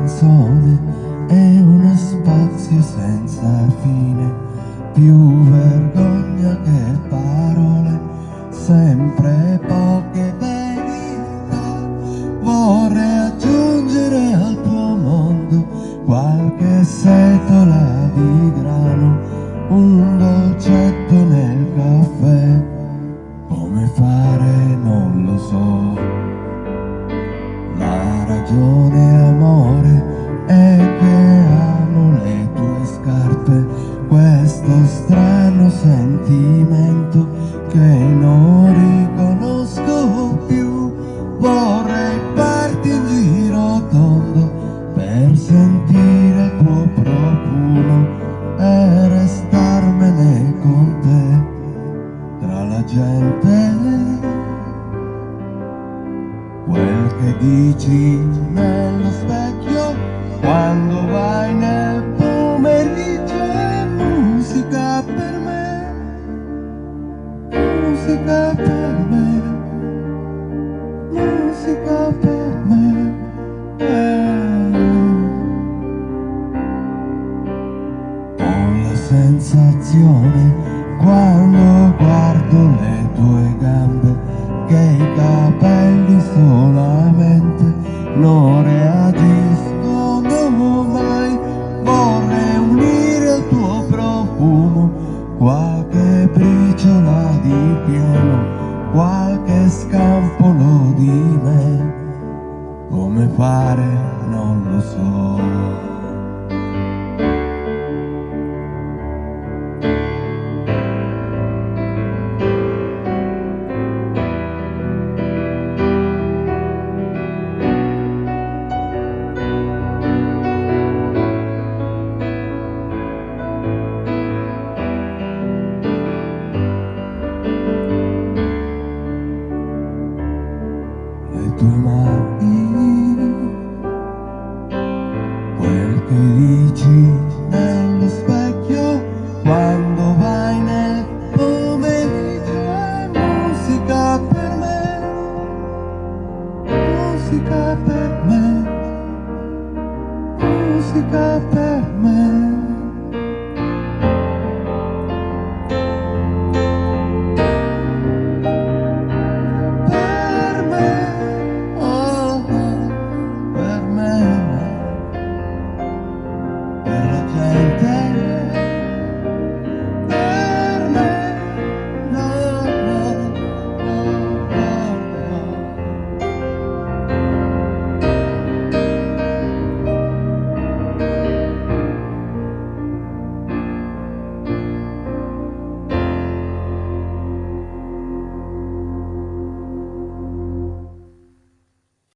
canzone è uno spazio senza fine, più vergogna che parole, sempre poche verità. Vorrei aggiungere al tuo mondo qualche setola di grano, un dolcetto nel caffè, come fare non lo so. La ragione sentimento che non riconosco più. Vorrei farti in giro tondo per sentire il tuo profumo e restarmene con te tra la gente quel che dici nello specchio quando vai musica per me, musica per me. Eh. Ho la sensazione quando guardo le tue gambe che i capelli solamente non reagiscono mai. Vorrei unire al tuo profumo qualche briciola di pieno, qualche scampolo di me. Come fare musica per me, musica per me.